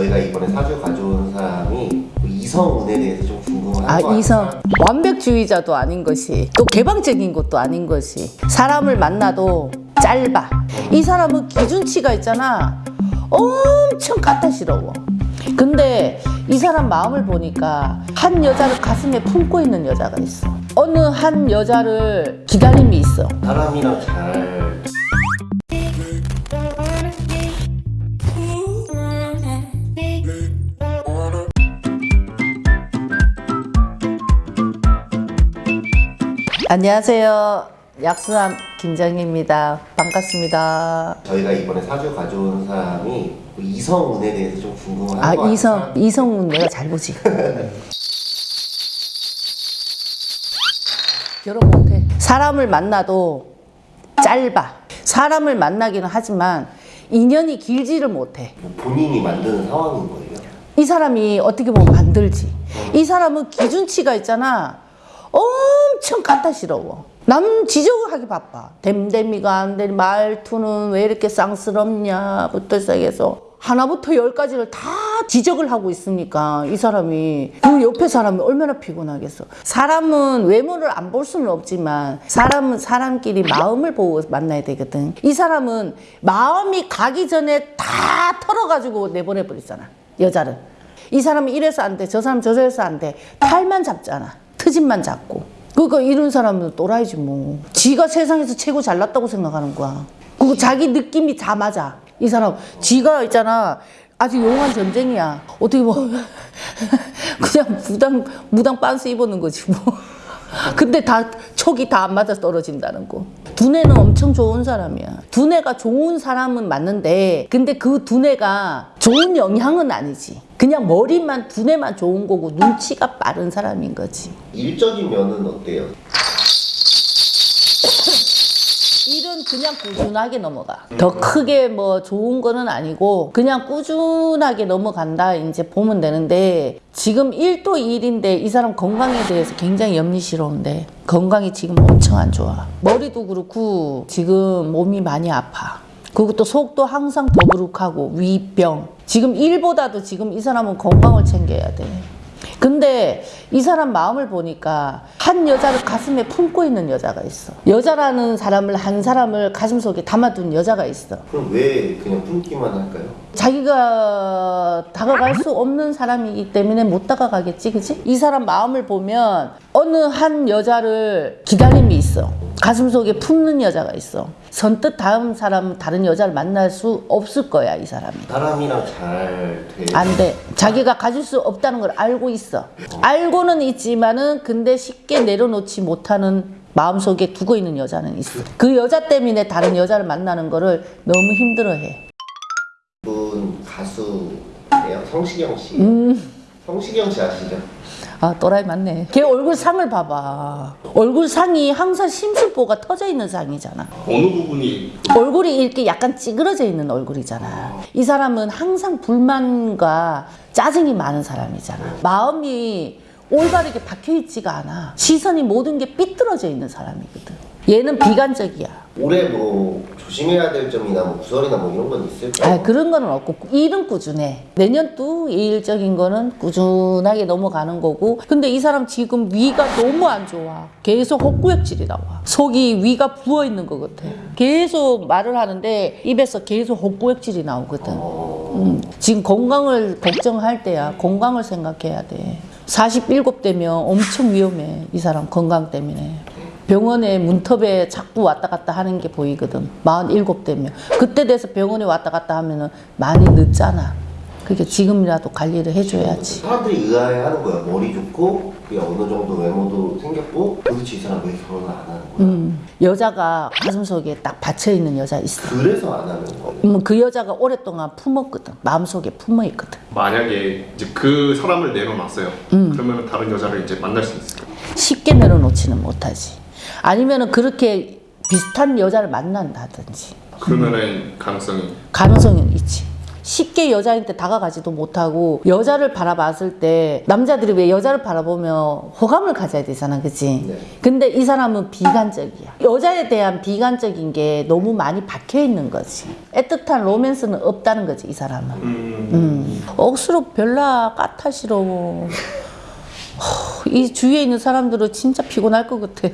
저희가 이번에 사주 가져온 사람이 이성운에 대해서 좀 궁금한 아거 이성 같아요. 완벽주의자도 아닌 것이 또 개방적인 것도 아닌 것이 사람을 만나도 짧아. 이 사람은 기준치가 있잖아. 엄청 까다시러워. 근데 이 사람 마음을 보니까 한 여자를 가슴에 품고 있는 여자가 있어. 어느 한 여자를 기다림이 있어. 사람이랑 잘 안녕하세요. 약수함 김정희입니다. 반갑습니다. 저희가 이번에 사주 가져온 사람이 이성운에 대해서 좀 궁금한 아거 같아요. 이성 이성은 내가 잘 보지. 결혼 못해. 사람을 만나도 짧아. 사람을 만나기는 하지만 인연이 길지를 못해. 뭐 본인이 만드는 상황인 거예요. 이 사람이 어떻게 보면 만들지. 이 사람은 기준치가 있잖아 엄청 까다시러워 남 지적을 하기 바빠 댐댐이가 안 되니 말투는 왜 이렇게 쌍스럽냐부터 시작해서 하나부터 열까지를 다 지적을 하고 있으니까 이 사람이 그 옆에 사람이 얼마나 피곤하겠어 사람은 외모를 안 볼 수는 없지만 사람은 사람끼리 마음을 보고 만나야 되거든 이 사람은 마음이 가기 전에 다 털어가지고 내보내버리잖아 여자를 이 사람은 이래서 안 돼, 저 사람 저래서 안 돼. 탈만 잡잖아. 트집만 잡고. 그러니까 이런 사람은 또라이지 뭐. 지가 세상에서 최고 잘났다고 생각하는 거야. 그거 자기 느낌이 다 맞아. 이 사람 지가 있잖아. 아직 용한 전쟁이야. 어떻게 뭐 그냥 무당 무당 빤스 입었는 거지 뭐. 근데 다 촉이 다 안 맞아 떨어진다는 거. 두뇌는 엄청 좋은 사람이야. 두뇌가 좋은 사람은 맞는데, 근데 그 두뇌가 좋은 영향은 아니지. 그냥 머리만 두뇌만 좋은 거고 눈치가 빠른 사람인 거지. 일적인 면은 어때요? 일은 그냥 꾸준하게 넘어가. 더 크게 뭐 좋은 거는 아니고 그냥 꾸준하게 넘어간다 이제 보면 되는데 지금 일도 일인데 이 사람 건강에 대해서 굉장히 염리스러운데 건강이 지금 엄청 안 좋아. 머리도 그렇고 지금 몸이 많이 아파. 또 속도 항상 더부룩하고 위병. 지금 일보다도 지금 이 사람은 건강을 챙겨야 돼. 근데 이 사람 마음을 보니까 한 여자를 가슴에 품고 있는 여자가 있어. 여자라는 사람을 한 사람을 가슴속에 담아둔 여자가 있어. 그럼 왜 그냥 품기만 할까요? 자기가 다가갈 수 없는 사람이기 때문에 못 다가가겠지, 그치? 이 사람 마음을 보면 어느 한 여자를 기다림이 있어. 가슴속에 품는 여자가 있어. 선뜻 다음 사람 다른 여자를 만날 수 없을 거야, 이 사람이. 사람이랑 잘 돼. 안 돼. 자기가 가질 수 없다는 걸 알고 있어. 알고는 있지만은 근데 쉽게 내려놓지 못하는 마음속에 두고 있는 여자는 있어. 그 여자 때문에 다른 여자를 만나는 거를 너무 힘들어해. 분 가수예요. 성시경 씨. 음. 성시경 씨 아시죠? 아 또라이 맞네. 걔 얼굴 상을 봐봐. 얼굴 상이 항상 심술보가 터져 있는 상이잖아. 어느 부분이 얼굴이 이렇게 약간 찌그러져 있는 얼굴이잖아. 이 사람은 항상 불만과 짜증이 많은 사람이잖아. 마음이 올바르게 박혀 있지가 않아. 시선이 모든 게 삐뚤어져 있는 사람이거든. 얘는 비관적이야. 올해 뭐 조심해야 될 점이나 뭐 구설이나 뭐 이런 건 있을까요? 아, 그런 거는 없고 일은 꾸준해. 내년도 일적인 거는 꾸준하게 넘어가는 거고. 근데 이 사람 지금 위가 너무 안 좋아. 계속 헛구역질이 나와. 속이 위가 부어 있는 것 같아. 계속 말을 하는데 입에서 계속 헛구역질이 나오거든. 음, 지금 건강을 걱정할 때야. 건강을 생각해야 돼. 47 되면 엄청 위험해. 이 사람 건강 때문에. 병원에 문턱에 자꾸 왔다 갔다 하는 게 보이거든. 47 되면. 그때 돼서 병원에 왔다 갔다 하면 은 많이 늦잖아. 그러니까 지금이라도 관리를 해줘야지. 사람들이 의아해하는 거야. 머리 좋고 그게 어느 정도 외모도 생겼고 도대체 이 사람 왜 결혼을 안 하는 거야? 음, 여자가 가슴 속에 딱 받쳐있는 여자 있어. 그래서 안 하는 거예요. 음, 그 여자가 오랫동안 품었거든. 마음속에 품어있거든. 만약에 이제 그 사람을 내려놨어요. 음. 그러면 다른 여자를 이제 만날 수 있어요. 쉽게 내려놓지는 못하지. 아니면은 그렇게 비슷한 여자를 만난다든지. 그러면은 가능성이 가능성은 있지. 쉽게 여자한테 다가가지도 못하고 여자를 바라봤을 때 남자들이 왜 여자를 바라보면 호감을 가져야 되잖아 그치? 네. 근데 이 사람은 비관적이야 여자에 대한 비관적인 게 너무 많이 박혀 있는 거지 애틋한 로맨스는 없다는 거지 이 사람은 음, 음. 억수로 별나 까타시러워 이 주위에 있는 사람들은 진짜 피곤할 것 같아